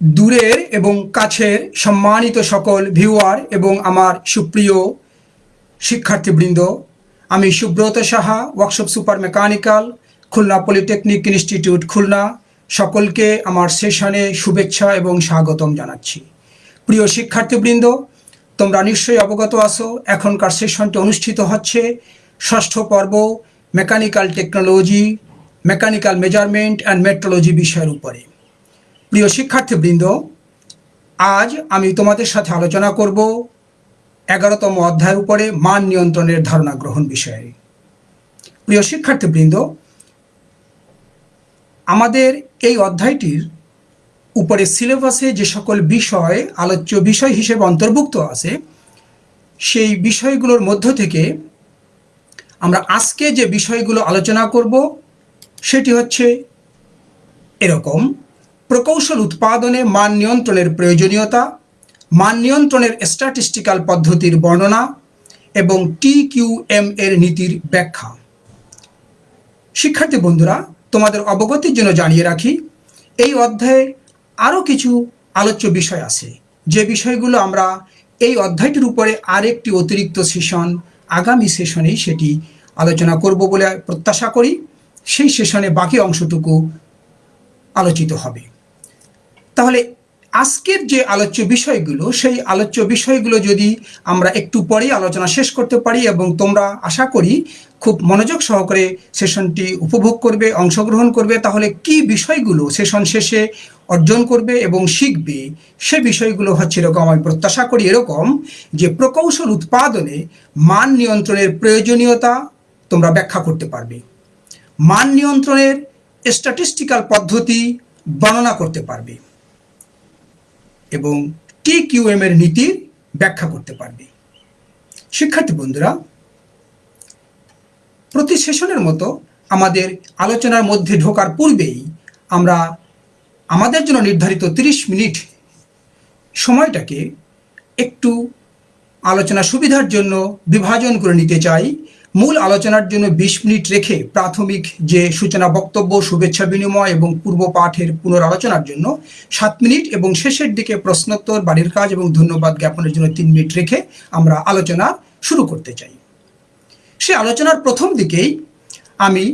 দূরের এবং কাছের সম্মানিত সকল ভিউয়ার এবং আমার সুপ্রিয় শিক্ষার্থীবৃন্দ, আমি Subrata Saha, workshop super mechanical, Khulna polytechnic institute Khulna, সকলকে আমার সেশনে শুভেচ্ছা এবং স্বাগতম জানাচ্ছি। প্রিয় শিক্ষার্থীবৃন্দ, তোমরা নিশ্চয়ই অবগত আসো এখনকার সেশনটি অনুষ্ঠিত হচ্ছে ষষ্ঠ পর্ব mechanical technology, mechanical measurement and metrology বিষয়ের উপরে। প্রিয় শিক্ষার্থীবৃন্দ, আজ আমি তোমাদের সাথে আলোচনা করব এগারোতম অধ্যায়ের উপরে মান নিয়ন্ত্রণের ধারণা গ্রহণ বিষয়ে। প্রিয় শিক্ষার্থীবৃন্দ, আমাদের এই অধ্যায়টির উপরে সিলেবাসে যে সকল বিষয়, আলোচ্য বিষয় হিসেবে অন্তর্ভুক্ত আছে, সেই বিষয়গুলোর মধ্য থেকে আমরা আজকে যে বিষয়গুলো আলোচনা করব, সেটি হচ্ছে এরকম। প্রকৌশল উৎপাদনে মান নিয়ন্ত্রণের প্রয়োজনীয়তা, মান নিয়ন্ত্রণের স্ট্যাটিস্টিক্যাল পদ্ধতির বর্ণনা এবং টি কিউ এম এর নীতির ব্যাখ্যা। শিক্ষার্থী বন্ধুরা, তোমাদের অবগতির জন্য জানিয়ে রাখি, এই অধ্যায়ে আরও কিছু আলোচ্য বিষয় আছে। যে বিষয়গুলো আমরা এই অধ্যায়টির উপরে আরেকটি অতিরিক্ত সেশন আগামী সেশনেই সেটি আলোচনা করব বলে প্রত্যাশা করি। সেই সেশনে বাকি অংশটুকু আলোচিত হবে। তাহলে আজকের যে আলোচ্য বিষয়গুলো, সেই আলোচ্য বিষয়গুলো যদি আমরা একটু পরেই আলোচনা শেষ করতে পারি এবং তোমরা আশা করি খুব মনোযোগ সহকারে সেশনটি উপভোগ করবে, অংশগ্রহণ করবে, তাহলে কি বিষয়গুলো সেশন শেষে অর্জন করবে এবং শিখবে, সে বিষয়গুলো হচ্ছে এরকম আমি প্রত্যাশা করি এরকম যে প্রকৌশল উৎপাদনে মান নিয়ন্ত্রণের প্রয়োজনীয়তা তোমরা ব্যাখ্যা করতে পারবে। মান নিয়ন্ত্রণের স্ট্যাটিস্টিক্যাল পদ্ধতি বর্ণনা করতে পারবে। এবং টি কিউএম এর নীতি ব্যাখ্যা করতে পারবে। শিক্ষার্থী বন্ধুরা, প্রতি সেশনের মতো আমাদের আলোচনার মধ্যে ঢোকার পূর্বেই আমরা আমাদের জন্য নির্ধারিত 30 মিনিট সময়টাকে একটু আলোচনা সুবিধার জন্য বিভাজন করে নিতে চাই। মূল আলোচনার জন্য বিশ মিনিট রেখে প্রাথমিক যে সূচনা বক্তব্য, শুভেচ্ছা বিনিময় এবং পূর্ব পাঠের পুনরালোচনার জন্য সাত মিনিট এবং শেষের দিকে প্রশ্নোত্তর, বাড়ির কাজ এবং ধন্যবাদ জ্ঞাপনের জন্য তিন মিনিট রেখে আমরা আলোচনা শুরু করতে চাই। সে আলোচনার প্রথম দিকেই আমি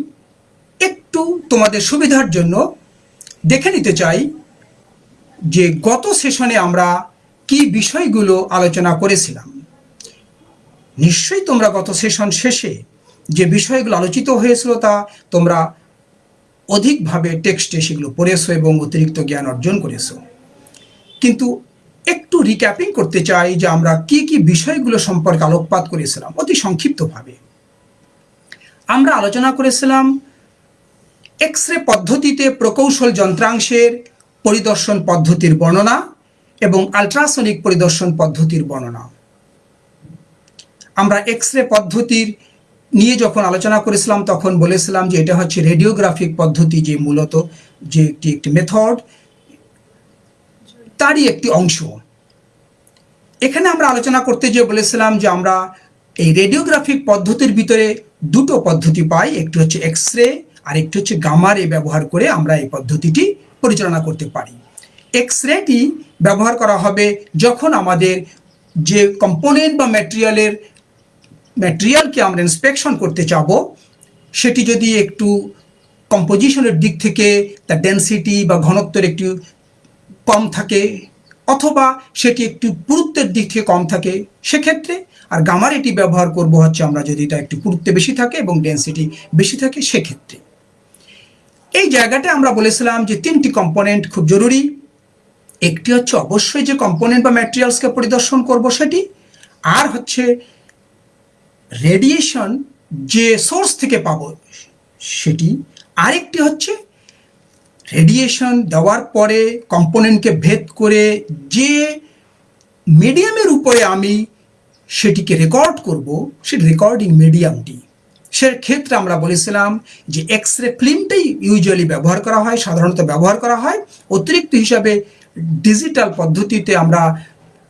একটু তোমাদের সুবিধার জন্য দেখে নিতে চাই যে গত সেশনে আমরা কি বিষয়গুলো আলোচনা করেছিলাম। নিশ্চয়ই তোমরা গত সেশন শেষে যে বিষয়গুলো আলোচিত হয়েছিল তা তোমরা অধিকভাবে টেক্সটে সেগুলো পড়েছো এবং অতিরিক্ত জ্ঞান অর্জন করেছ। কিন্তু একটু রিক্যাপিং করতে চাই যে আমরা কি কি বিষয়গুলো সম্পর্কে আলোকপাত করেছিলাম, অতি সংক্ষিপ্তভাবে। আমরা আলোচনা করেছিলাম এক্স রে পদ্ধতিতে প্রকৌশল যন্ত্রাংশের পরিদর্শন পদ্ধতির বর্ণনা এবং আলট্রাসনিক পরিদর্শন পদ্ধতির বর্ণনা। আমরা এক্স রে পদ্ধতির নিয়ে যখন আলোচনা করেছিলাম, তখন বলেছিলাম যে এটা হচ্ছে রেডিওগ্রাফিক পদ্ধতি, যে মূলত যে একটি একটি মেথড তারই একটি অংশ। এখানে আমরা আলোচনা করতে যে বলেছিলাম যে আমরা এই রেডিওগ্রাফিক পদ্ধতির ভিতরে দুটো পদ্ধতি পাই, একটি হচ্ছে এক্স রে আর একটি হচ্ছে গামারে ব্যবহার করে আমরা এই পদ্ধতিটি পরিচালনা করতে পারি। এক্স রেটি ব্যবহার করা হবে যখন আমাদের যে কম্পোনেন্ট বা ম্যাটেরিয়ালের ম্যাটেরিয়ালকে আমরা ইন্সপেকশন করতে যাব সেটি যদি একটু কম্পোজিশনের দিক থেকে তার ডেন্সিটি বা ঘনত্বের একটু কম থাকে, অথবা সেটি একটু পুরুত্বের দিক থেকে কম থাকে, সেক্ষেত্রে আর গামার এটি ব্যবহার করব হচ্ছে আমরা যদি এটা একটু পুরুত্বে বেশি থাকে এবং ডেন্সিটি বেশি থাকে, সেক্ষেত্রে। এই জায়গাটা আমরা বলেছিলাম যে তিনটি কম্পোনেন্ট খুব জরুরি। একটি হচ্ছে অবশ্যই যে কম্পোনেন্ট বা ম্যাটেরিয়ালসকে পরিদর্শন করব সেটি, আর হচ্ছে রেডিয়েশন যে সোর্স থেকে পাব, সেটি আরেকটি হচ্ছে রেডিয়েশন দেওয়ার পরে কম্পোনেন্টকে ভেদ করে যে মিডিয়ামের উপরে আমি সেটিকে রেকর্ড করব সে রেকর্ডিং মিডিয়ামটি সে ক্ষেত্রে আমরা বলেছিলাম যে এক্স রে ফিল্মটাই ইউজুয়ালি ব্যবহার করা হয়, সাধারণত ব্যবহার করা হয়। অতিরিক্ত হিসাবে ডিজিটাল পদ্ধতিতে আমরা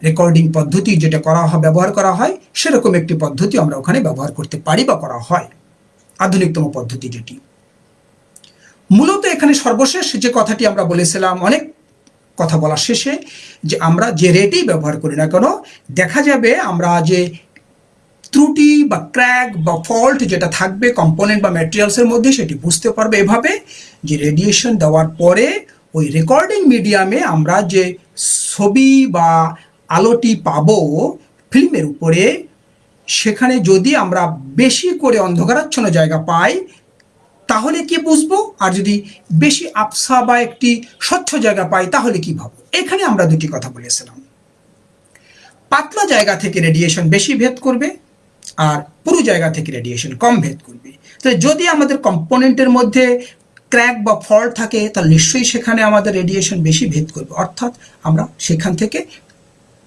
রেকর্ডিং পদ্ধতি যেটা করা হয়, ব্যবহার করা হয়, সেরকম একটি পদ্ধতি আমরা ওখানে ব্যবহার করতে পারি বা করা হয়। আধুনিকতম পদ্ধতি যেটি। মূলত এখানে সর্বশেষ যে কথাটি আমরা বলেছিলাম, অনেক কথা বলার শেষে, যে আমরা যে রেটেই ব্যবহার করি না কেন, দেখা যাবে আমরা যে ত্রুটি বা ক্র্যাক বা ফল্ট যেটা থাকবে কম্পোনেন্ট বা ম্যাটেরিয়ালসের মধ্যে, সেটি বুঝতে পারবে এভাবে যে রেডিয়েশন দেওয়ার পরে, ওই রেকর্ডিং মিডিয়ামে আমরা যে ছবি বা আলোটি পাবো ফিল্মের উপরে, সেখানে যদি আমরা বেশি করে অন্ধকারাচ্ছন্ন জায়গা পাই, তাহলে কি বুঝব? আর যদি বেশি আফসা বা একটি স্বচ্ছ জায়গা পাই, তাহলে কি ভাববো? এখানে আমরা দুটি কথা বলেছিলাম। পাতলা জায়গা থেকে রেডিয়েশন বেশি ভেদ করবে, আর পুরো জায়গা থেকে রেডিয়েশন কম ভেদ করবে। তো যদি আমাদের কম্পোনেন্টের মধ্যে ক্র্যাক বা ফল্ট থাকে, তাহলে নিশ্চয়ই সেখানে আমাদের রেডিয়েশন বেশি ভেদ করবে। অর্থাৎ আমরা সেখান থেকে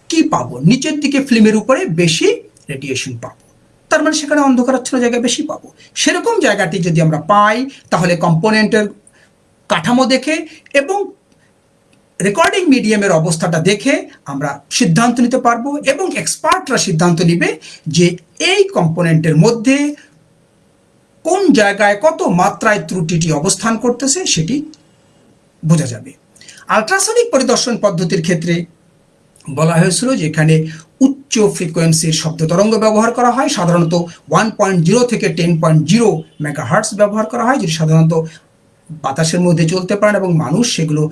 কি পাবো? নিচের দিকে ফিল্মের উপরে বেশি রেডিয়েশন পাবো। তার মানে সেখানে অন্ধকারাচ্ছন্ন জায়গা বেশি পাবো। সেরকম জায়গাটি যদি আমরা পাই, তাহলে কম্পোনেন্টের কাঠামো দেখে এবং রেকর্ডিং মিডিয়ামের অবস্থাটা দেখে আমরা সিদ্ধান্ত নিতে পারব এবং এক্সপার্টরা সিদ্ধান্ত নিবে যে এই কম্পোনেন্টের মধ্যে কোন জায়গায় কত মাত্রায় ত্রুটিটি অবস্থান করতেছে সেটি বোঝা যাবে। আলট্রাসনিক পরিদর্শন পদ্ধতির ক্ষেত্রে বলা হয়েছিল যে এখানে উচ্চ ফ্রিকোয়েন্সির শব্দ তরঙ্গ ব্যবহার করা হয়। সাধারণত ওয়ান পয়েন্ট জিরো থেকে টেন পয়েন্ট জিরো মেগাহার্টস ব্যবহার করা হয়, যেটি সাধারণত বাতাসের মধ্যে চলতে পারেন এবং মানুষ সেগুলো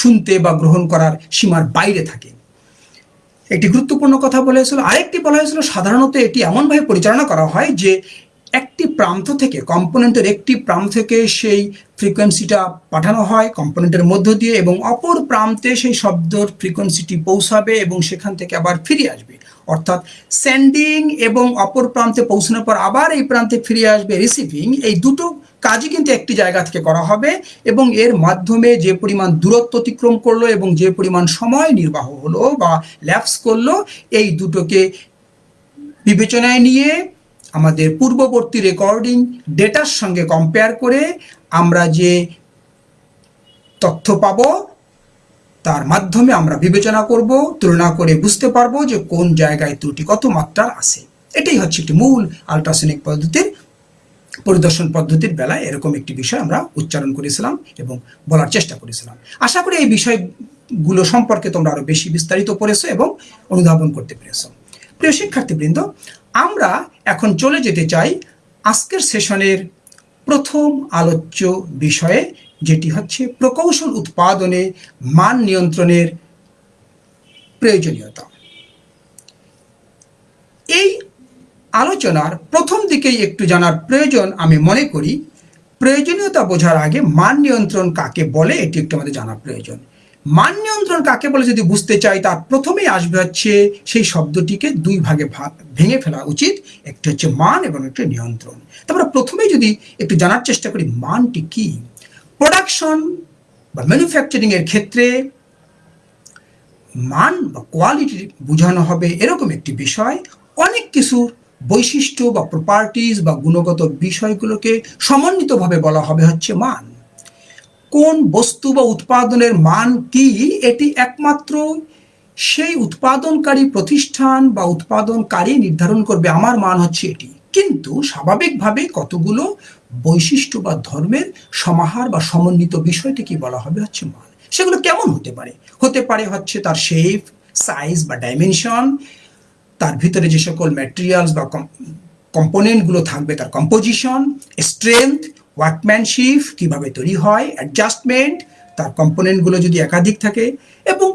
শুনতে বা গ্রহণ করার সীমার বাইরে থাকে। একটি গুরুত্বপূর্ণ কথা বলা হয়েছিল, আরেকটি বলা হয়েছিল, সাধারণত এটি এমনভাবে পরিচালনা করা হয় যে একটি প্রান্ত থেকে কম্পোনেন্টের একটি প্রান্ত থেকে সেই ফ্রিকোয়েন্সিটা পাঠানো হয় কম্পোনেন্টের মধ্য দিয়ে এবং অপর প্রান্তে সেই শব্দর ফ্রিকোয়েন্সিটি পৌঁছাবে এবং সেখান থেকে আবার ফিরে আসবে। অর্থাৎ সেন্ডিং এবং অপর প্রান্তে পৌঁছানোর পর আবার এই প্রান্তে ফিরে আসবে রিসিভিং এই দুটো কাজই কিন্তু একটি জায়গা থেকে করা হবে এবং এর মাধ্যমে যে পরিমাণ দূরত্ব অতিক্রম করল এবং যে পরিমাণ সময় নির্বাহ হলো বা ল্যাপস করল, এই দুটোকে বিবেচনায় নিয়ে আমাদের পূর্ববর্তী রেকর্ডিং ডেটার সঙ্গে কম্পেয়ার করে আমরা যে তথ্য পাব, তার মাধ্যমে আমরা বিবেচনা করব, তুলনা করে বুঝতে পারব যে কোন জায়গায় ত্রুটি কত মাত্রার আছে। এটাই হচ্ছে একটি মূল আলট্রাসনিক পদ্ধতির, পরিদর্শন পদ্ধতির বেলায় এরকম একটি বিষয় আমরা উচ্চারণ করেছিলাম এবং বলার চেষ্টা করেছিলাম। আশা করি এই বিষয়গুলো সম্পর্কে তোমরা আরও বেশি বিস্তারিত পড়েছো এবং অনুধাবন করতে পেরেছ। প্রিয় শিক্ষার্থীবৃন্দ আমরা এখন চলে যেতে চাই আজকের সেশনের প্রথম আলোচ্য বিষয়ে, যেটি হচ্ছে প্রকৌশল উৎপাদনে মান নিয়ন্ত্রণের প্রয়োজনীয়তা। এই আলোচনার প্রথম দিকেই একটু জানার প্রয়োজন আমি মনে করি। প্রয়োজনীয়তা বোঝার আগে মান নিয়ন্ত্রণ কাকে বলে, এটি একটু আমাদের জানা প্রয়োজন। মান নিয়ন্ত্রণ কাকে বলে যদি বুঝতে চাই, তার প্রথমেই আসবে হচ্ছে সেই শব্দটিকে দুই ভাগে ভেঙে ফেলা উচিত। একটি হচ্ছে মান এবং একটি নিয়ন্ত্রণ। তারপরে প্রথমে যদি একটু জানার চেষ্টা করি, মানটি কি? প্রোডাকশন বা ম্যানুফ্যাকচারিং এর ক্ষেত্রে মান বা কোয়ালিটি বোঝানো হবে এরকম একটি বিষয়। অনেক কিছুর বৈশিষ্ট্য বা প্রপার্টিজ বা গুণগত বিষয়গুলোকে সমন্বিতভাবে বলা হবে হচ্ছে মান। কোন বস্তু বা উৎপাদনের মান কি, এটি একমাত্র সেই উৎপাদনকারী প্রতিষ্ঠান বা উৎপাদনকারী নির্ধারণ করবে। আমার মান হচ্ছে এটি। কিন্তু স্বাভাবিকভাবে কতগুলো বৈশিষ্ট্য বা ধর্মের সমাহার বা সমন্বিত বিষয়টিকে বলা হবে হচ্ছে মান। সেগুলো কেমন হতে পারে? হতে পারে হচ্ছে তার শেপ সাইজ বা ডাইমেনশন তার ভিতরে যে সকল ম্যাটেরিয়ালস বা কম্পোনেন্টগুলো থাকবে তার কম্পোজিশন স্ট্রেংথ ওয়ার্কম্যানশিপ কীভাবে তৈরি হয় অ্যাডজাস্টমেন্ট তার কম্পোনেন্টগুলো যদি একাধিক থাকে, এবং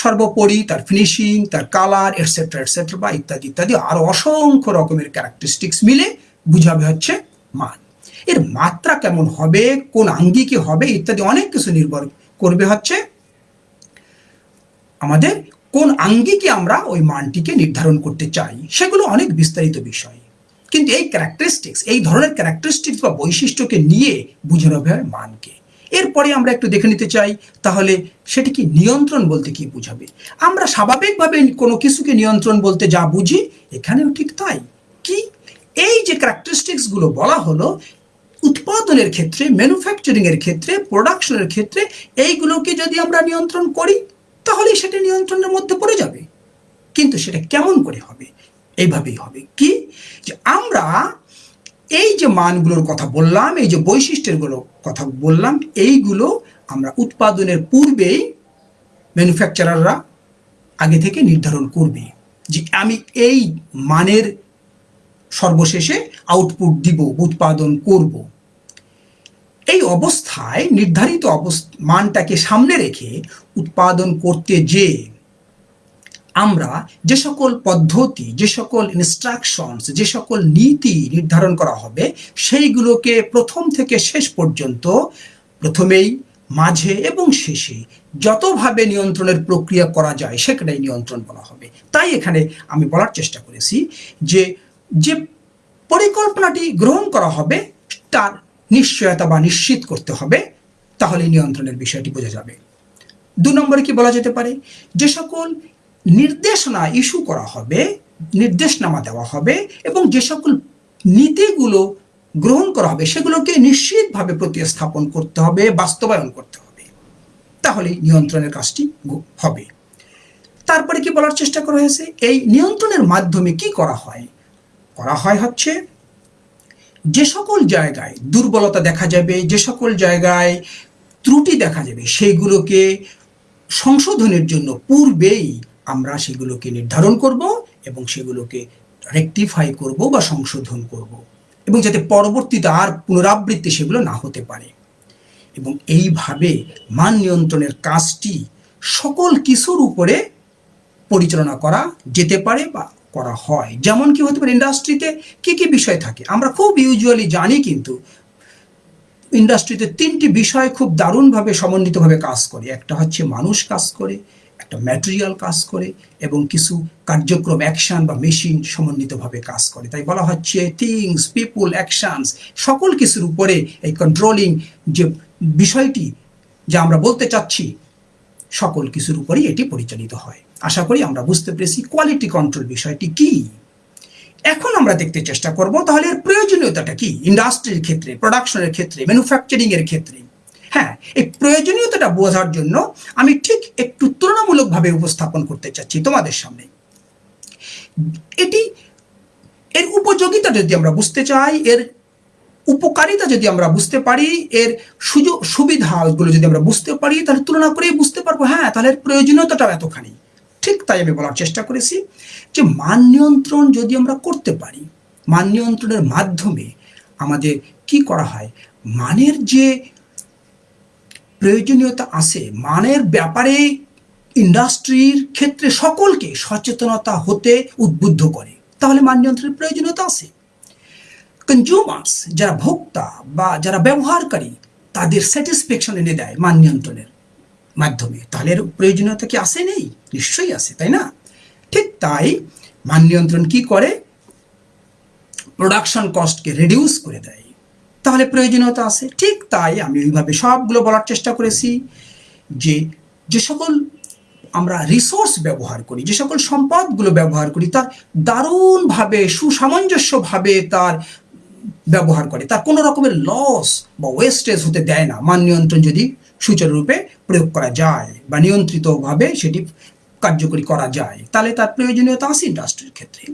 সর্বোপরি তার ফিনিশিং তার কালার এটসেট্রা এটসেট্রা বা ইত্যাদি ইত্যাদি আরও অসংখ্য রকমের ক্যারেক্টারিস্টিক্স মিলে বুঝাবে হচ্ছে মান। এর মাত্রা কেমন হবে, কোন আঙ্গিকে হবে, ইত্যাদি অনেক কিছু নির্ভর করবে হচ্ছে আমাদের কোন আঙ্গিকে আমরা ওই মানটিকে নির্ধারণ করতে চাই, সেগুলো অনেক বিস্তারিত বিষয়। কিন্তু এই ক্যারেক্টারিস্টিক্স এই ধরনের ক্যারেক্টারিস্টিক্স বা বৈশিষ্ট্যকে নিয়ে বুঝানো হবে মানকে। এরপরে আমরা একটু দেখে নিতে চাই, তাহলে সেটি কি নিয়ন্ত্রণ বলতে কি বুঝাবে? আমরা স্বাভাবিকভাবে কোনো কিছুকে নিয়ন্ত্রণ বলতে যা বুঝি, এখানেও ঠিক তাই। কি? এই যে ক্যারেক্টারিস্টিক্সগুলো বলা হলো, উৎপাদনের ক্ষেত্রে ম্যানুফ্যাকচারিং এর ক্ষেত্রে প্রোডাকশনের ক্ষেত্রে, এইগুলোকে যদি আমরা নিয়ন্ত্রণ করি তাহলে সেটা নিয়ন্ত্রণের মধ্যে পড়ে যাবে। কিন্তু সেটা কেমন করে হবে? এইভাবেই হবে। কি? যে আমরা এই যে মানগুলোর কথা বললাম, এই যে বৈশিষ্ট্যগুলোর কথা বললাম, এইগুলো আমরা উৎপাদনের পূর্বেই ম্যানুফ্যাকচারাররা আগে থেকে নির্ধারণ করবে যে আমি এই মানের সর্বশেষে আউটপুট দিব, উৎপাদন করব। এই অবস্থায় নির্ধারিত মানটাকে সামনে রেখে উৎপাদন করতে যে আমরা যে সকল পদ্ধতি, যে সকল ইনস্ট্রাকশনস যে সকল নীতি নির্ধারণ করা হবে, সেইগুলোকে প্রথম থেকে শেষ পর্যন্ত প্রথমেই, মাঝে এবং শেষে যতভাবে নিয়ন্ত্রণের প্রক্রিয়া করা যায়, সেখানেই নিয়ন্ত্রণ বলা হবে। তাই এখানে আমি বলার চেষ্টা করেছি যে যে পরিকল্পনাটি গ্রহণ করা হবে, তার নিশ্চয়তা বা নিশ্চিত করতে হবে তাহলে নিয়ন্ত্রণের বিষয়টি বোঝা যাবে। দু নম্বরে কি বলা যেতে পারে? যে সকল নির্দেশনা ইস্যু করা হবে, নির্দেশনামা দেওয়া হবে এবং যে সকল নীতিগুলো গ্রহণ করা হবে সেগুলোকে নিশ্চিতভাবে প্রতিস্থাপন করতে হবে, বাস্তবায়ন করতে হবে। তাহলে নিয়ন্ত্রণের কাজটি হবে। তারপরে কি বলার চেষ্টা করা হয়েছে? এই নিয়ন্ত্রণের মাধ্যমে কি করা হয়? করা হয় হচ্ছে যে সকল জায়গায় দুর্বলতা দেখা যাবে, যে সকল জায়গায় ত্রুটি দেখা যাবে, সেইগুলোকে সংশোধনের জন্য পূর্বেই আমরা সেগুলোকে নির্ধারণ করব এবং সেগুলোকে রেকটিফাই করব বা সংশোধন করব এবং যাতে পরবর্তীতে আর পুনরাবৃত্তি সেগুলো না হতে পারে। এবং এইভাবে মান নিয়ন্ত্রণের কাজটি সকল কিছুর উপরে পরিচালনা করা যেতে পারে বা করা হয়। যেমন কি হতে পারে, ইন্ডাস্ট্রিতে কি কি বিষয় থাকে? আমরা খুব ইউজুয়ালি জানি কিন্তু ইন্ডাস্ট্রিতে তিনটি বিষয় খুব দারুণভাবে সমন্বিতভাবে কাজ করে। একটা হচ্ছে মানুষ কাজ করে একটা ম্যাটেরিয়াল কাজ করে এবং কিছু কার্যক্রম অ্যাকশন বা মেশিন সমন্বিতভাবে কাজ করে। তাই বলা হচ্ছে থিংস পিপুল অ্যাকশনস সকল কিছুর উপরে এই কন্ট্রোলিং যে বিষয়টি যা আমরা বলতে চাচ্ছি, সকল কিছুর উপরেই এটি পরিচালিত হয়। আশা করি আমরা বুঝতে পেরেছি কোয়ালিটি কন্ট্রোল বিষয়টি কি। এখন আমরা দেখতে চেষ্টা করব তাহলে এর প্রয়োজনীয়তাটা কি। ইন্ডাস্ট্রির ক্ষেত্রে প্রোডাকশনের ক্ষেত্রে ম্যানুফ্যাকচারিং এর ক্ষেত্রে। হ্যাঁ এই প্রয়োজনীয়তাটা বোঝার জন্য আমি ঠিক একটু তুলনামূলকভাবে উপস্থাপন করতে চাচ্ছি তোমাদের সামনে। এটি, এর উপযোগিতা যদি আমরা বুঝতে চাই, এর উপকারিতা যদি আমরা বুঝতে পারি, এর সুযোগ সুবিধাগুলো যদি আমরা বুঝতে পারি, তাহলে তুলনা করেই বুঝতে পারব হ্যাঁ তাহলে এর প্রয়োজনীয়তাটাও এতখানি। ঠিক তাই আমি বলার চেষ্টা করেছি যে মান নিয়ন্ত্রণ যদি আমরা করতে পারি, মান নিয়ন্ত্রণের মাধ্যমে আমাদের কি করা হয়? মানের যে প্রয়োজনীয়তা আছে। মানের ব্যাপারে ইন্ডাস্ট্রির ক্ষেত্রে সকলকে সচেতনতা হতে উদ্বুদ্ধ করে। তাহলে মান নিয়ন্ত্রণের প্রয়োজনীয়তা আছে। কনজিউমার্স যারা ভোক্তা বা যারা ব্যবহারকারী, তাদের স্যাটিসফ্যাকশন এনে দেয় মান নিয়ন্ত্রণের মাধ্যমে। তাহলে এর প্রয়োজনীয়তা কি আসে নেই? নিশ্চয়ই আছে, তাই না? ঠিক তাই মান নিয়ন্ত্রণ কি করে? প্রোডাকশন কস্টকে রিডিউস করে দেয়। তাহলে প্রয়োজনীয়তা আছে। ঠিক তাই আমি ওইভাবে সবগুলো বলার চেষ্টা করেছি যে যে সকল আমরা রিসোর্স ব্যবহার করি, যে সকল সম্পদগুলো ব্যবহার করি, তার দারুণভাবে, সুসামঞ্জস্যভাবে তার ব্যবহার করে। তার কোনো রকমের লস বা ওয়েস্টেজ হতে দেয় না। মান নিয়ন্ত্রণ যদি সুচারুরূপে প্রয়োগ করা যায় বা নিয়ন্ত্রিতভাবে সেটি কার্যকরী করা যায়, তাহলে তার প্রয়োজনীয়তা আছে ইন্ডাস্ট্রির ক্ষেত্রে।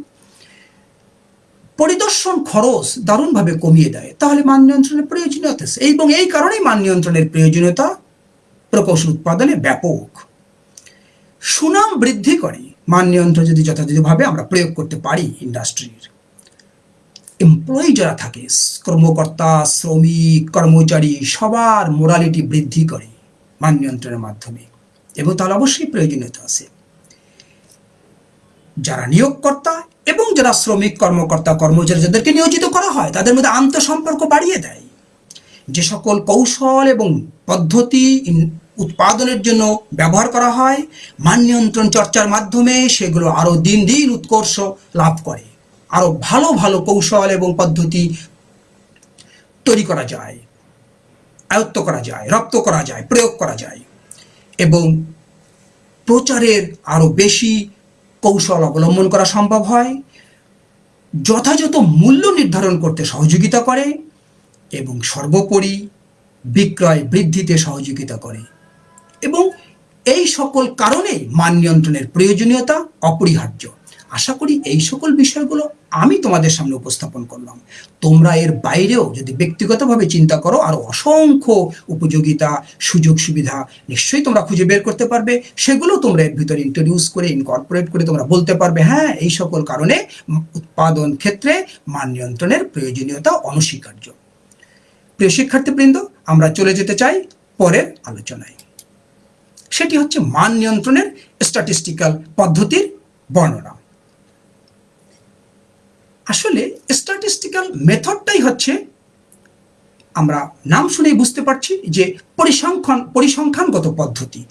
পরিদর্শন খরচ দারুণভাবে কমিয়ে দেয়। তাহলে মান নিয়ন্ত্রণের প্রয়োজনীয়তা এবং এই কারণেই মান নিয়ন্ত্রণের প্রয়োজনীয়তা প্রকৌশল উৎপাদনে ব্যাপক। সুনাম বৃদ্ধি করে। মান নিয়ন্ত্রণ যদি যথাযথভাবে আমরা প্রয়োগ করতে পারি ইন্ডাস্ট্রির। এমপ্লয়ি যারা থাকে, কর্মকর্তা, শ্রমিক, কর্মচারী, সবার মোরালিটি বৃদ্ধি করে মান নিয়ন্ত্রণের মাধ্যমে। এবং তাহলে অবশ্যই প্রয়োজনীয়তা আছে। যারা নিয়োগকর্তা এবং যারা শ্রমিক, কর্মকর্তা কর্মচারী যাদেরকে নিয়োজিত করা হয়, তাদের মধ্যে আন্তঃসম্পর্ক বাড়িয়ে দেয়। যে সকল কৌশল এবং পদ্ধতি উৎপাদনের জন্য ব্যবহার করা হয়, মান নিয়ন্ত্রণ চর্চার মাধ্যমে সেগুলো আরও দিন দিন উৎকর্ষ লাভ করে। আরও ভালো ভালো কৌশল এবং পদ্ধতি তৈরি করা যায়, আয়ত্ত করা যায়, রপ্ত করা যায়, প্রয়োগ করা যায় এবং প্রচারের আরও বেশি কৌশল অবলম্বন করা সম্ভব হয়, যথাযথ মূল্য নির্ধারণ করতে সহযোগিতা করে এবং সর্বোপরি বিক্রয় বৃদ্ধিতে সহযোগিতা করে। এবং এই সকল কারণে মান নিয়ন্ত্রণের প্রয়োজনীয়তা অপরিহার্য। আশা করি এই সকল বিষয়গুলো আমি তোমাদের সামনে উপস্থাপন করলাম। তোমরা এর বাইরেও যদি ব্যক্তিগতভাবে চিন্তা করো, আরও অসংখ্য উপযোগিতা, সুযোগ সুবিধা নিশ্চয়ই তোমরা খুঁজে বের করতে পারবে। সেগুলো তোমরা এর ভিতরে ইন্ট্রোডিউস করে ইনকর্পোরেট করে তোমরা বলতে পারবে হ্যাঁ এই সকল কারণে উৎপাদন ক্ষেত্রে মান নিয়ন্ত্রণের প্রয়োজনীয়তা অনস্বীকার্য। প্রিয় শিক্ষার্থীবৃন্দ, আমরা চলে যেতে চাই পরের আলোচনায়। সেটি হচ্ছে মান নিয়ন্ত্রণের স্ট্যাটিস্টিক্যাল পদ্ধতির বর্ণনা। আসলে স্ট্যাটিস্টিক্যাল মেথডটাই হচ্ছে, আমরা নাম শুনেই বুঝতে পারছি যে পরিসংখ্যান, পরিসংখ্যানগত পদ্ধতি।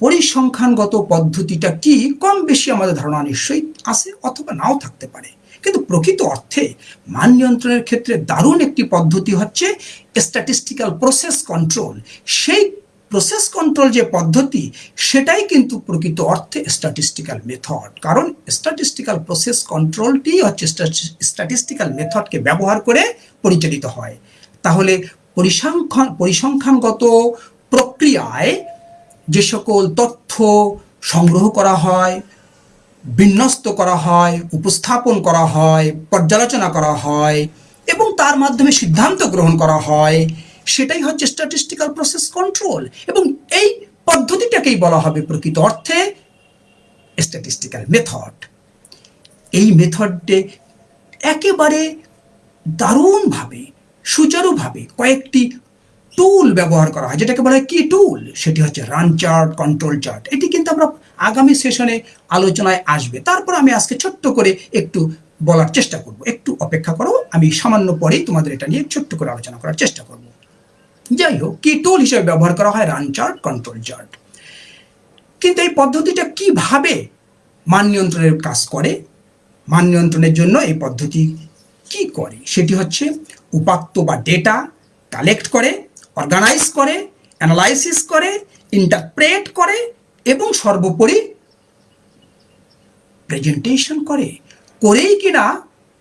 পরিসংখ্যানগত পদ্ধতিটা কি? কম বেশি আমাদের ধারণা নিশ্চয়ই আছে অথবা নাও থাকতে পারে। কিন্তু প্রকৃত অর্থে মান নিয়ন্ত্রণের ক্ষেত্রে দারুণ একটি পদ্ধতি হচ্ছে স্ট্যাটিস্টিক্যাল প্রসেস কন্ট্রোল সেই প্রসেস কন্ট্রোল যে পদ্ধতি, সেটাই কিন্তু প্রকৃত অর্থে স্ট্যাটিস্টিক্যাল মেথড কারণ স্ট্যাটিস্টিক্যাল প্রসেস কন্ট্রোলটি হচ্ছে স্ট্যাটিস্টিক্যাল মেথডকে ব্যবহার করে পরিচালিত হয়। তাহলে পরিসংখ্যান, পরিসংখ্যানগত প্রক্রিয়ায় যে সকল তথ্য সংগ্রহ করা হয়, বিন্যস্ত করা হয়, উপস্থাপন করা হয়, পর্যালোচনা করা হয়, এবং তার মাধ্যমে সিদ্ধান্ত গ্রহণ করা হয় সেটাই হচ্ছে স্ট্যাটিস্টিক্যাল প্রসেস কন্ট্রোল এবং এই পদ্ধতিটাকেই বলা হবে প্রকৃত অর্থে স্ট্যাটিস্টিক্যাল মেথড এই মেথডে একেবারে দারুণভাবে, সুচারুভাবে কয়েকটি টুল ব্যবহার করা হয়, যেটাকে বলা হয় কি টুল সেটি হচ্ছে রান চার্ট কন্ট্রোল চার্ট এটি কিন্তু আমরা আগামী সেশনে আলোচনায় আসবে। তারপর আমি আজকে ছোট্ট করে একটু বলার চেষ্টা করব। একটু অপেক্ষা করো, আমি সামান্য পরেই তোমাদের এটা নিয়ে ছোট্ট করে আলোচনা করার চেষ্টা করব। যাই হোক কি টুল হিসেবে ব্যবহার করা হয়? রান চার্ট কন্ট্রোল চার্ট কিন্তু এই পদ্ধতিটা কীভাবে মান নিয়ন্ত্রণের কাজ করে? মান নিয়ন্ত্রণের জন্য এই পদ্ধতি কি করে? সেটি হচ্ছে উপাত্ত বা ডেটা কালেক্ট করে অর্গানাইজ করে অ্যানালাইসিস করে ইন্টারপ্রেট করে এবং সর্বোপরি প্রেজেন্টেশন করে। করেই কিনা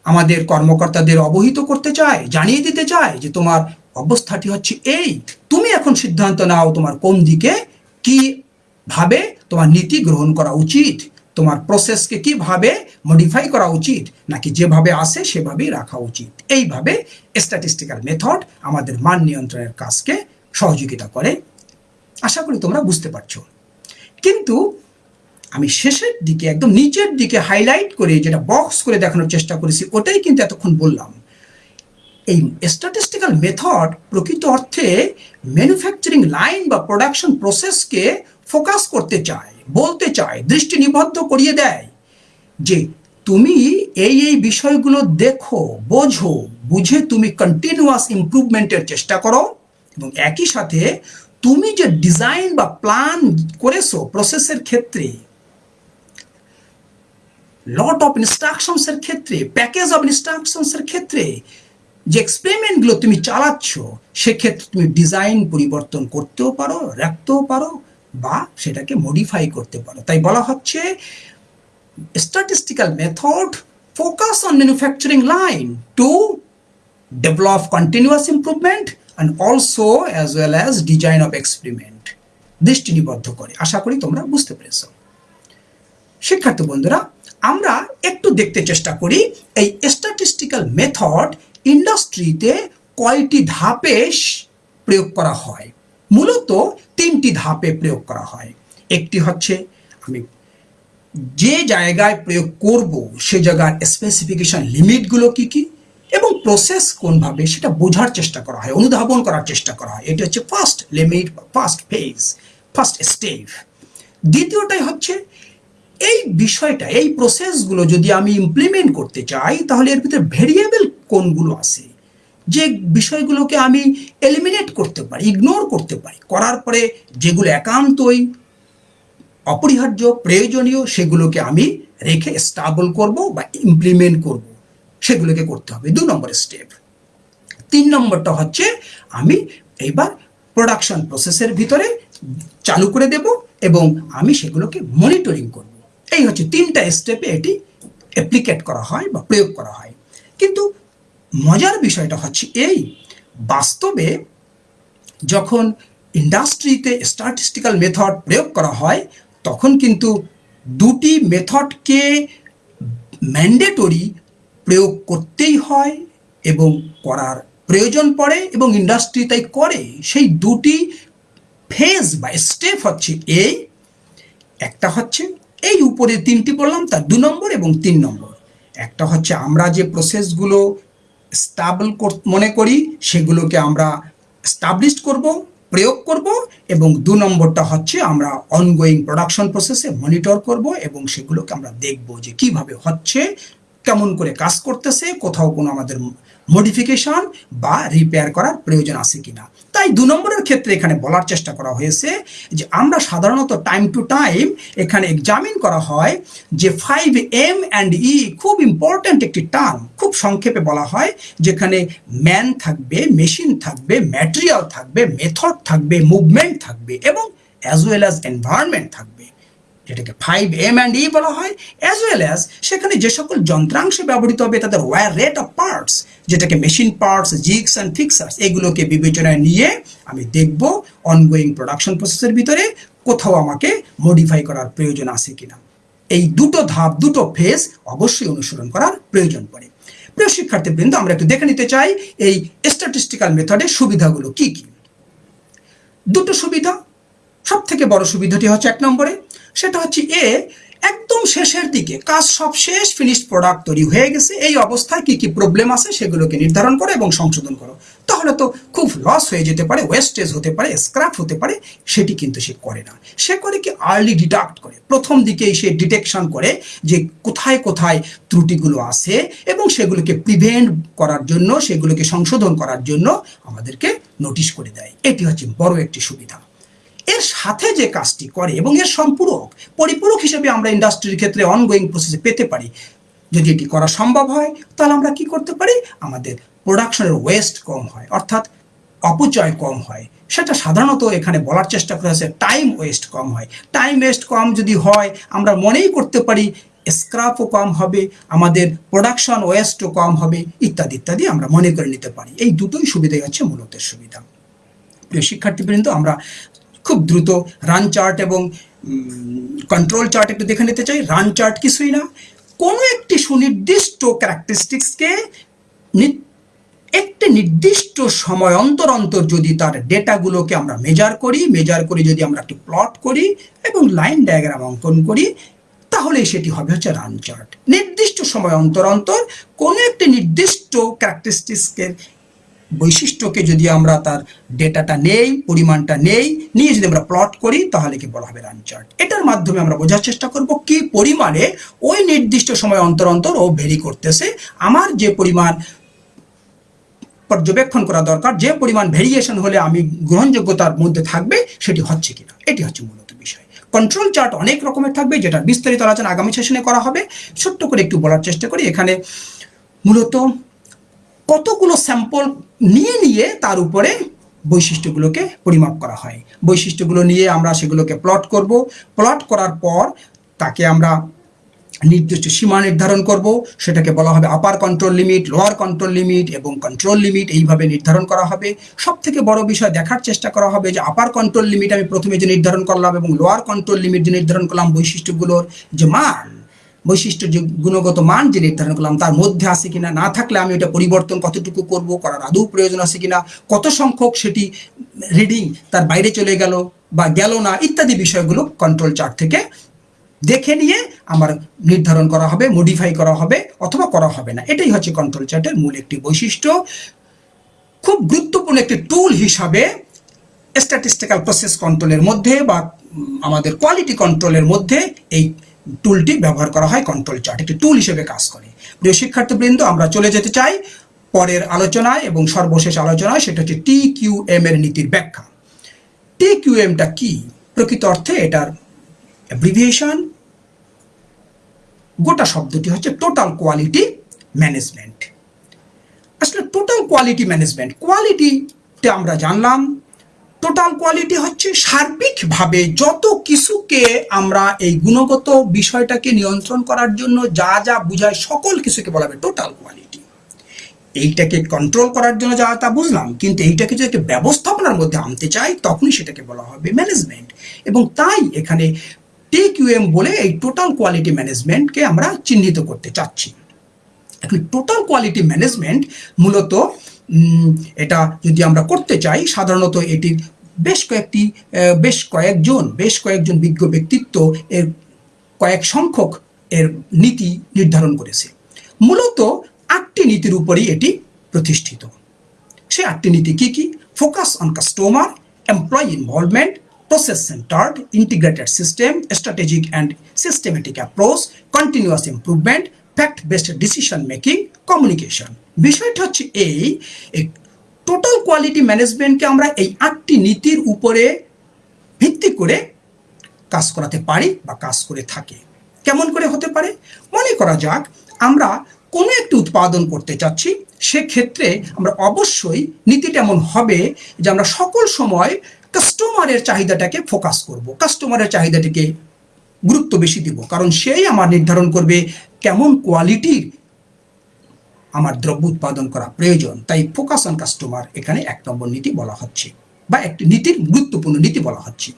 আমাদের কর্মকর্তাদের অবহিত করতে চায়, জানিয়ে দিতে চায় যে তোমার অবস্থাটি হচ্ছে এই। তুমি এখন সিদ্ধান্ত নাও তোমার কোন দিকে কি ভাবে তোমার নীতি গ্রহণ করা উচিত, তোমার প্রসেসকে কীভাবে মডিফাই করা উচিত, নাকি যেভাবে আসে সেভাবেই রাখা উচিত। এইভাবে স্ট্যাটিস্টিক্যাল মেথড আমাদের মান নিয়ন্ত্রণের কাজকে সহযোগিতা করে। আশা করি তোমরা বুঝতে পারছ। কিন্তু আমি শেষের দিকে, একদম নিচের দিকে হাইলাইট করে যেটা বক্স করে দেখানোর চেষ্টা করেছি, ওটাই কিন্তু এতক্ষণ বললাম। এই স্ট্যাটিস্টিক্যাল মেথড প্রকৃত অর্থে ম্যানুফ্যাকচারিং লাইন বা প্রোডাকশন প্রসেসকে ফোকাস করতে চায়, বলতে চায় দৃষ্টি নিবদ্ধ করিয়ে দেয় যে তুমি এই এই বিষয়গুলো দেখো, বোঝো, বুঝে তুমি কন্টিনিউয়াস ইম্প্রুভমেন্টের চেষ্টা করো এবং একই সাথে তুমি যে ডিজাইন বা প্ল্যান করেছ প্রসেসের ক্ষেত্রে লট অফ ইনস্ট্রাকশনসের ক্ষেত্রে প্যাকেজ অফ ইনস্ট্রাকশনসের ক্ষেত্রে যে এক্সপেরিমেন্টগুলো তুমি চালাচ্ছ, সেক্ষেত্রে তুমি ডিজাইন পরিবর্তন করতেও পারো, রাখতেও পারো বা সেটাকে মডিফাই করতে পারো। তাই বলা হচ্ছে statistical method focus on manufacturing line to develop continuous improvement and also as well as design of experiment দৃষ্টি নিবদ্ধ করে। আশা করি তোমরা বুঝতে পেরেছ। শিক্ষার্থী বন্ধুরা, আমরা একটু দেখতে চেষ্টা করি এই স্ট্যাটিস্টিক্যাল মেথড ইন্ডাস্ট্রিতে কয়টি ধাপে প্রয়োগ করা হয়? মূলত তিনটি ধাপে প্রয়োগ করা হয়। একটি হচ্ছে, আমি যে জায়গায় প্রয়োগ করব, সে জায়গার স্পেসিফিকেশন লিমিটগুলো কি কি এবং প্রসেস কোনভাবে সেটা বোঝার চেষ্টা করা হয়, অনুধাবন করার চেষ্টা করা হয়। এটা হচ্ছে first limit first phase first step দ্বিতীয়টাই হচ্ছে, এই বিষয়টা, এই প্রসেসগুলো যদি আমি ইমপ্লিমেন্ট করতে চাই, তাহলে এর ভিতরে ভেরিয়েবল কোনগুলো আছে। যে বিষয়গুলোকে আমি এলিমিনেট করতে পারি ইগনোর করতে পারি, করার পরে যেগুলো একান্তই অপরিহার্য, প্রয়োজনীয়, সেগুলোকে আমি রেখে স্টাবল করব বা ইমপ্লিমেন্ট করব, সেগুলোকে করতে হবে। দু নম্বর স্টেপ তিন নম্বরটা হচ্ছে আমি এইবার প্রোডাকশন প্রসেসের ভিতরে চালু করে দেব এবং আমি সেগুলোকে মনিটরিং করব। এই হচ্ছে তিনটা স্টেপে এটি অ্যাপ্লিকেট করা হয় বা প্রয়োগ করা হয়। কিন্তু মজার বিষয়টা হচ্ছে এই, বাস্তবে যখন ইন্ডাস্ট্রিতে স্ট্যাটিস্টিক্যাল মেথড প্রয়োগ করা হয়, তখন কিন্তু দুটি মেথডকে ম্যান্ডেটরি প্রয়োগ করতেই হয় এবং করার প্রয়োজন পড়ে এবং ইন্ডাস্ট্রি তাই করে। সেই দুটি ফেজ বা স্টেপ হচ্ছে এই একটা হচ্ছে এই উপরে তিনটি বললাম, তার দু নম্বর এবং তিন নম্বর। একটা হচ্ছে আমরা যে প্রসেসগুলো স্টাবল মনে করি, সেগুলোকে আমরা স্টাবলিশ করব, প্রয়োগ করব এবং দু নম্বরটা হচ্ছে আমরা অনগোয়িং প্রোডাকশন প্রসেসে মনিটর করব এবং সেগুলোকে আমরা দেখব যে কীভাবে হচ্ছে, কেমন করে কাজ করতেছে, কোথাও কোনো আমাদের মডিফিকেশন বা রিপেয়ার করার প্রয়োজন আছে কিনা। তাই দু নম্বরের ক্ষেত্রে এখানে বলার চেষ্টা করা হয়েছে যে আমরা সাধারণত টাইম টু টাইম এখানে এক্সামিন করা হয় যে ফাইভ এম অ্যান্ড ই খুব ইম্পর্ট্যান্ট একটি টার্ম খুব সংক্ষেপে বলা হয়, যেখানে ম্যান থাকবে মেশিন থাকবে ম্যাটেরিয়াল থাকবে মেথড থাকবে মুভমেন্ট থাকবে এবং অ্যাজ ওয়েল অ্যাজ এনভায়রনমেন্ট থাকবে। যেটাকে ফাইভ এম অ্যান্ড ই বলা হয় অ্যাজ ওয়েল অ্যাজ সেখানে যে সকল যন্ত্রাংশ ব্যবহৃত হবে, তাদের ওয়ার রেট অফ পার্টস যেটাকে machine parts jigs and fixtures এগুলোকে বিবেচনায় নিয়ে আমি দেখব অনগোয়িং প্রোডাকশন প্রসেসের ভিতরে কোথাও আমাকে মডিফাই করার প্রয়োজন আছে কিনা। এই দুটো ধাপ, দুটো ফেজ অবশ্যই অনুসরণ করার প্রয়োজন পড়ে। প্রিয় শিক্ষার্থীবৃন্দ, আমরা একটু দেখে নিতে চাই এই স্ট্যাটিস্টিক্যাল মেথডের সুবিধাগুলো কি কি। দুটো সুবিধা সব থেকে বড় সুবিধাটি হচ্ছে এক নম্বরে সেটা হচ্ছে এ, একদম শেষের দিকে, কাজ সব শেষ ফিনিশড প্রোডাক্ট তৈরি হয়ে গেছে, এই অবস্থায় কি কি প্রবলেম আছে সেগুলোকে নির্ধারণ করো এবং সংশোধন করো। তাহলে তো খুব লস হয়ে যেতে পারে ওয়েস্টেজ হতে পারে স্ক্র্যাপ হতে পারে, সেটি কিন্তু সে করে না। সে করে কি আর্লি ডিডাক্ট করে, প্রথম দিকেই সে ডিটেকশন করে যে কোথায় কোথায় ত্রুটিগুলো আছে এবং সেগুলোকে প্রিভেন্ট করার জন্য, সেগুলোকে সংশোধন করার জন্য আমাদেরকে নোটিশ করে দেয়। এটি হচ্ছে বড় একটি সুবিধা। এর সাথে যে কাজটি করে এবং এর সম্পূরক, পরিপূরক হিসেবে আমরা ইন্ডাস্ট্রির ক্ষেত্রে অনগোয়িং প্রসেসে পেতে পারি। যদি এটি করা সম্ভব হয়, তাহলে আমরা কি করতে পারি? আমাদের প্রোডাকশনের ওয়েস্ট কম হয়, অর্থাৎ অপচয় কম হয়। সেটা সাধারণত এখানে বলার চেষ্টা করা হয়েছে টাইম ওয়েস্ট কম হয়। টাইম ওয়েস্ট কম যদি হয়, আমরা মনেই করতে পারি স্ক্রাপও কম হবে, আমাদের প্রোডাকশন ওয়েস্টও কম হবে, ইত্যাদি ইত্যাদি আমরা মনে করে নিতে পারি। এই দুটোই সুবিধাই হচ্ছে মূলত সুবিধা। প্রিয় শিক্ষার্থীবৃন্দ, আমরা খুব দ্রুত রান চার্ট এবং কন্ট্রোল চার্ট একটু দেখে নিতে চাই। রান চার্ট কিছুই না। কোনো একটি সুনির্দিষ্ট ক্যারেক্টারিস্টিক্সকে একটি নির্দিষ্ট সময় অন্তর অন্তর যদি তার ডেটাগুলোকে আমরা মেজার করি মেজার করে যদি আমরা একটি প্লট করি এবং লাইন ডায়াগ্রাম অঙ্কন করি তাহলে সেটি হবে হচ্ছে রান চার্ট নির্দিষ্ট সময় অন্তর অন্তর কোনো একটি নির্দিষ্ট ক্যারেক্টারিস্টিক্সের বৈশিষ্ট্যকে যদি আমরা তার ডেটাটা নেই, পরিমাণটা নেই, নিয়ে যদি আমরা প্লট করি, তাহলে কি বলা হবে রান চার্ট এটার মাধ্যমে আমরা বোঝার চেষ্টা করব কি পরিমাণে ওই নির্দিষ্ট সময় অন্তর অন্তর ও ভেরি করতেছে। আমার যে পরিমাণ পর্যবেক্ষণ করা দরকার, যে পরিমাণ ভেরিয়েশন হলে আমি গ্রহণযোগ্যতার মধ্যে থাকবে, সেটি হচ্ছে কিনা? এটি হচ্ছে মূলত বিষয়। কন্ট্রোল চার্ট অনেক রকমের থাকবে যেটা বিস্তারিত আলোচনা আগামী সেশনে করা হবে। ছোট্ট করে একটু বলার চেষ্টা করি। এখানে মূলত কতগুলো স্যাম্পল নিয়ে নিয়ে তার উপরে বৈশিষ্ট্যগুলোকে পরিমাপ করা হয়। বৈশিষ্ট্যগুলো নিয়ে আমরা সেগুলোকে প্লট করব। প্লট করার পর তাকে আমরা নির্দিষ্ট সীমা নির্ধারণ করব। সেটাকে বলা হবে upper control limit lower control limit এবং কন্ট্রোল লিমিট এইভাবে নির্ধারণ করা হবে। সব থেকে বড় বিষয় দেখার চেষ্টা করা হবে যে আপার কন্ট্রোল লিমিট আমি প্রথমে যে নির্ধারণ করলাম এবং লোয়ার কন্ট্রোল লিমিট যে নির্ধারণ করলাম বৈশিষ্ট্যগুলোর যে মান বৈশিষ্ট্য যে গুণগত মান যে নির্ধারণ করলাম, তার মধ্যে আছে কিনা, না থাকলে আমি ওটা পরিবর্তন কতটুকু করব, করার আদৌ প্রয়োজন আছে কিনা, কত সংখ্যক সেটি রিডিং তার বাইরে চলে গেল বা গেল না, ইত্যাদি বিষয়গুলো কন্ট্রোল চার্ট থেকে দেখে নিয়ে আমার নির্ধারণ করা হবে মডিফাই করা হবে অথবা করা হবে না। এটাই হচ্ছে কন্ট্রোল চার্টের মূল একটি বৈশিষ্ট্য। খুব গুরুত্বপূর্ণ একটি টুল হিসাবে স্ট্যাটিস্টিক্যাল প্রসেস কন্ট্রোলের মধ্যে বা আমাদের কোয়ালিটি কন্ট্রোলের মধ্যে এই টুলটি ব্যবহার করা হয় কন্ট্রোল চার্ট একটি টুল হিসেবে কাজ করে। প্রিয় শিক্ষার্থীবৃন্দ, আমরা চলে যেতে চাই পরের আলোচনায় এবং সর্বশেষ আলোচনায়, সেটা হচ্ছে টি কিউ এম এর নীতির ব্যাখ্যা। টি কিউ এমটা কি? প্রকৃত অর্থে এটার অ্যাব্রিভিয়েশন গোটা শব্দটি হচ্ছে টোটাল কোয়ালিটি ম্যানেজমেন্ট আসলে টোটাল কোয়ালিটি ম্যানেজমেন্ট কোয়ালিটিতে আমরা জানলাম টোটাল কোয়ালিটি হচ্ছে সার্বিকভাবে যত কিছুকে আমরা এই গুণগত বিষয়টাকে নিয়ন্ত্রণ করার জন্য যা যা বুঝায় সকল কিছুকে বলা হবে টোটাল কোয়ালিটি এইটাকে কন্ট্রোল করার জন্য যা তা বুঝলাম, কিন্তু এইটাকে যদি একটা ব্যবস্থাপনার মধ্যে আনতে চাই, তখনই সেটাকে বলা হবে ম্যানেজমেন্ট এবং তাই এখানে টি কিউএম বলে এই টোটাল কোয়ালিটি ম্যানেজমেন্টকে আমরা চিহ্নিত করতে চাচ্ছি। এখন টোটাল কোয়ালিটি ম্যানেজমেন্ট মূলত এটা যদি আমরা করতে চাই, সাধারণত এটির বেশ কয়েকটি বেশ কয়েকজন বেশ কয়েকজন বিজ্ঞ ব্যক্তিত্ব এর কয়েক সংখ্যক এর নীতি নির্ধারণ করেছে। মূলত আটটি নীতির উপরেই এটি প্রতিষ্ঠিত। সে আটটি নীতি কি কি? Focus on customer employee involvement process centered, integrated system, strategic and systematic approach, continuous improvement fact based decision making communication বিষয়টা হচ্ছে এই টোটাল কোয়ালিটি ম্যানেজমেন্টকে আমরা এই আটটি নীতির উপরে ভিত্তি করে কাজ করাতে পারি বা কাজ করে থাকি। কেমন করে হতে পারে? মনে করা যাক, আমরা কোনো একটি উৎপাদন করতে চাচ্ছি, সেক্ষেত্রে আমরা অবশ্যই নীতিটা এমন হবে যে আমরা সকল সময় কাস্টমারের চাহিদাটাকে ফোকাস করব। কাস্টমারের চাহিদাটিকে গুরুত্ব বেশি দিব, কারণ সেই আমার নির্ধারণ করবে কেমন কোয়ালিটির আমার দ্রব্য উৎপাদন করা প্রয়োজন, তাই ফোকাস অন কাস্টমার এখানে এক নম্বর নীতি বলা হচ্ছে বা একটি নীতির গুরুত্বপূর্ণ নীতি বলা হচ্ছে।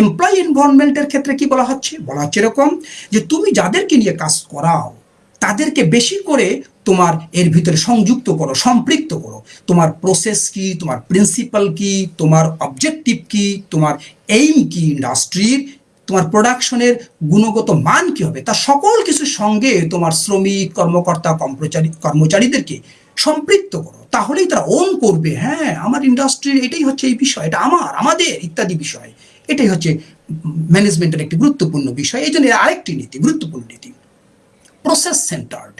এমপ্লয়ি ইনভলভমেন্টের ক্ষেত্রে কি বলা হচ্ছে? বলা হচ্ছে এরকম যে তুমি যাদেরকে নিয়ে কাজ করাও, তাদেরকে বেশি করে তোমার এর ভিতরে সংযুক্ত করো, সম্পৃক্ত করো। তোমার প্রসেস কি, তোমার প্রিন্সিপাল কি, তোমার অবজেক্টিভ কি, তোমার এইম কি ইন্ডাস্ট্রির তোমার প্রোডাকশনের গুণগত মান কি হবে? তা সকল কিছুর সঙ্গে তোমার শ্রমিক, কর্মকর্তা, কর্মচারী, কর্মচারীদেরকে সম্পৃক্ত করো। তাহলেই তারা ওন করবে। হ্যাঁ আমার ইন্ডাস্ট্রির এটাই হচ্ছে এই বিষয়, এটা আমার, আমাদের ইত্যাদি বিষয়। এটাই হচ্ছে ম্যানেজমেন্টের একটি গুরুত্বপূর্ণ বিষয়। এই জন্য আরেকটি নীতি, গুরুত্বপূর্ণ নীতি। প্রসেস সেন্টার্ড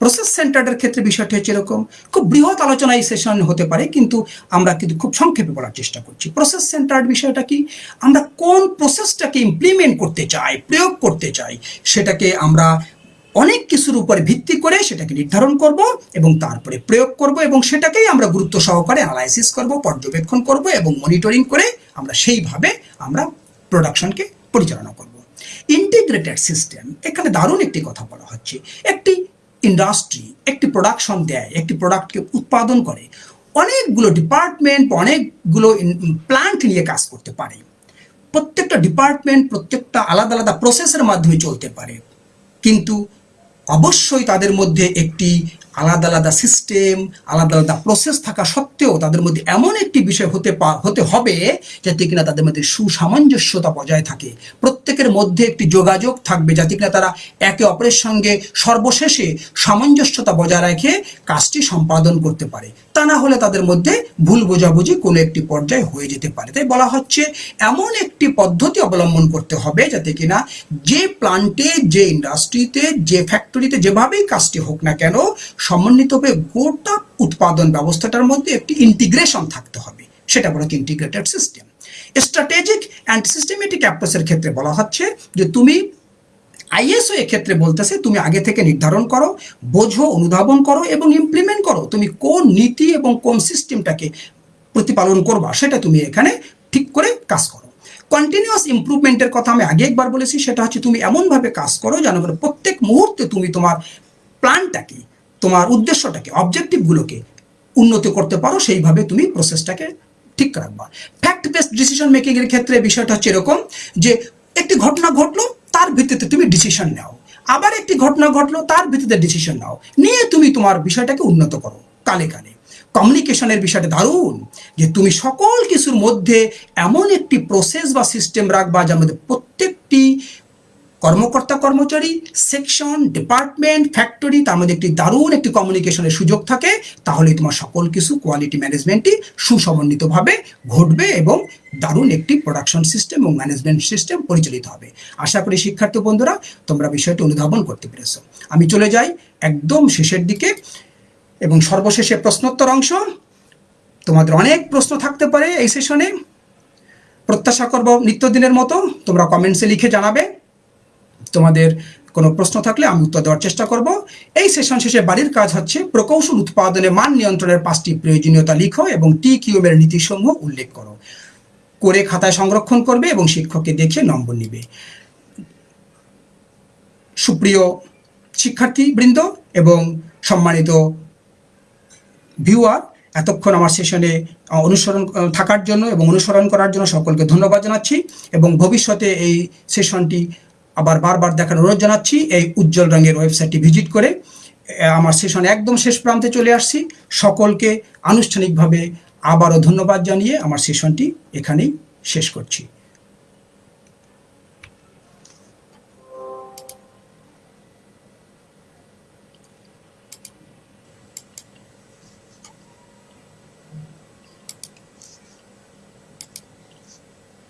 প্রসেস সেন্টার্ডের ক্ষেত্রে বিষয়টি হচ্ছে এরকম, খুব বৃহৎ আলোচনা এই সেশন হতে পারে, কিন্তু আমরা কিন্তু খুব সংক্ষেপে বলার চেষ্টা করছি। প্রসেস সেন্টার্ড বিষয়টা কি? আমরা কোন প্রসেসটাকে ইমপ্লিমেন্ট করতে চাই, প্রয়োগ করতে চাই, সেটাকে আমরা অনেক কিছুর উপরে ভিত্তি করে সেটাকে নির্ধারণ করব এবং তারপরে প্রয়োগ করব এবং সেটাকেই আমরা গুরুত্ব সহকারে অ্যানালাইসিস করব, পর্যবেক্ষণ করব এবং মনিটরিং করে আমরা সেইভাবে আমরা প্রোডাকশনকে পরিচালনা করব। ইন্টিগ্রেটেড সিস্টেম এখানে দারুণ একটি কথা বলা হচ্ছে। একটি ইন্ডাস্ট্রি একটি প্রোডাকশন দেয়, একটি প্রোডাক্টকে উৎপাদন করে, অনেকগুলো ডিপার্টমেন্ট অনেকগুলো প্ল্যান্ট নিয়ে কাজ করতে পারে। প্রত্যেকটা ডিপার্টমেন্ট প্রত্যেকটা আলাদা আলাদা প্রসেসের মাধ্যমে চলতে পারে। কিন্তু অবশ্যই তাদের মধ্যে একটি আলাদা আলাদা সিস্টেম আলাদা আলাদা প্রসেস থাকা সত্ত্বেও তাদের মধ্যে এমন একটি বিষয় হতে হতে হবে যাতে কিনা তাদের মধ্যে সুসামঞ্জস্যতা বজায় থাকে। প্রত্যেকের মধ্যে একটি যোগাযোগ থাকবে যাতে কিনা তারা একে অপরের সঙ্গে সর্বশেষে সামঞ্জস্যতা বজায় রেখে কাজটি সম্পাদন করতে পারে। তা না হলে তাদের মধ্যে ভুল বোঝাবুঝি কোনো একটি পর্যায়ে হয়ে যেতে পারে। তাই বলা হচ্ছে, এমন একটি পদ্ধতি অবলম্বন করতে হবে যাতে কিনা যে প্লান্টে যে ইন্ডাস্ট্রিতে যে ফ্যাক্টরিতে যেভাবেই কাজটি হোক না কেন সমন্বিতভাবে গোটা উৎপাদন ব্যবস্থাটার মধ্যে একটি ইন্টিগ্রেশন থাকতে হবে। সেটা বলা integrated system strategic and systematic অ্যাপ্রোচের ক্ষেত্রে বলা হচ্ছে যে তুমি আইএসও এক্ষেত্রে বলতেছে, তুমি আগে থেকে নির্ধারণ করো, বোঝো, অনুধাবন করো এবং ইমপ্লিমেন্ট করো। তুমি কোন নীতি এবং কোন সিস্টেমটাকে প্রতিপালন করবা, সেটা তুমি এখানে ঠিক করে কাজ করো। কন্টিনিউয়াস ইম্প্রুভমেন্টের কথা আমি আগে একবার বলেছি, সেটা হচ্ছে তুমি এমনভাবে কাজ করো যেন প্রত্যেক মুহূর্তে তুমি তোমার প্ল্যানটাকে তোমার উদ্দেশ্যটাকে অবজেক্টিভগুলোকে উন্নতি করতে পারো, সেইভাবে তুমি প্রসেসটাকে ঠিক রাখবা। ফ্যাক্ট বেসড ডিসিশন মেকিং এর ক্ষেত্রে বিষয়টা হচ্ছে এরকম যে, একটি ঘটনা ঘটলো, তার ভিত্তিতে তুমি ডিসিশন নাও। আবার একটি ঘটনা ঘটলো, তার ভিত্তিতে ডিসিশন নাও। নিয়ে তুমি তোমার বিষয়টাকে উন্নত করো, কালে কালে। কমিউনিকেশনের বিষয়টা দারুণ, যে তুমি সকল কিছুর মধ্যে এমন একটি প্রসেস বা সিস্টেম রাখবা, যার মধ্যে প্রত্যেকটি কর্মকর্তা কর্মচারী সেকশন ডিপার্টমেন্ট ফ্যাক্টরি তার মধ্যে একটি দারুণ একটি কমিউনিকেশনের সুযোগ থাকে। তাহলে তোমার সকল কিছু কোয়ালিটি ম্যানেজমেন্টই সুসমন্বিতভাবে ঘটবে এবং দারুণ একটি প্রোডাকশন সিস্টেম এবং ম্যানেজমেন্ট সিস্টেম পরিচালিত হবে। আশা করি শিক্ষার্থী বন্ধুরা, তোমরা বিষয়টি অনুধাবন করতে পেরেছ। আমি চলে যাই একদম শেষের দিকে এবং সর্বশেষে প্রশ্নোত্তর অংশ। তোমাদের অনেক প্রশ্ন থাকতে পারে এই সেশনে প্রত্যাশা করব নিত্যদিনের মতো। তোমরা কমেন্টসে লিখে জানাবে। তোমাদের কোনো প্রশ্ন থাকলে আমি উত্তর দেওয়ার চেষ্টা করব। এই সেশন শেষে বাড়ির কাজ হচ্ছে প্রকৌশল উৎপাদনে মান নিয়ন্ত্রণের পাঁচটি প্রয়োজনীয়তা লিখো এবং টি কিউমের নীতিসমূহ উল্লেখ করো। করে খাতায় সংরক্ষণ করবে এবং শিক্ষককে দেখে নম্বর নিবে। সুপ্রিয় শিক্ষার্থী বৃন্দ এবং সম্মানিত ভিউয়ার এতক্ষণ আমার সেশনে অনুসরণ থাকার জন্য এবং অনুসরণ করার জন্য সকলকে ধন্যবাদ জানাচ্ছি এবং ভবিষ্যতে এই সেশনটি আবার বারবার দেখার অনুরোধ জানাচ্ছি, এই উজ্জ্বল রঙের ওয়েবসাইটটি ভিজিট করে আমার সেশন একদম শেষ প্রান্তে চলে আসছি। সকলকে আনুষ্ঠানিকভাবে আবারও ধন্যবাদ জানিয়ে আমার সেশনটি এখানেই শেষ করছি।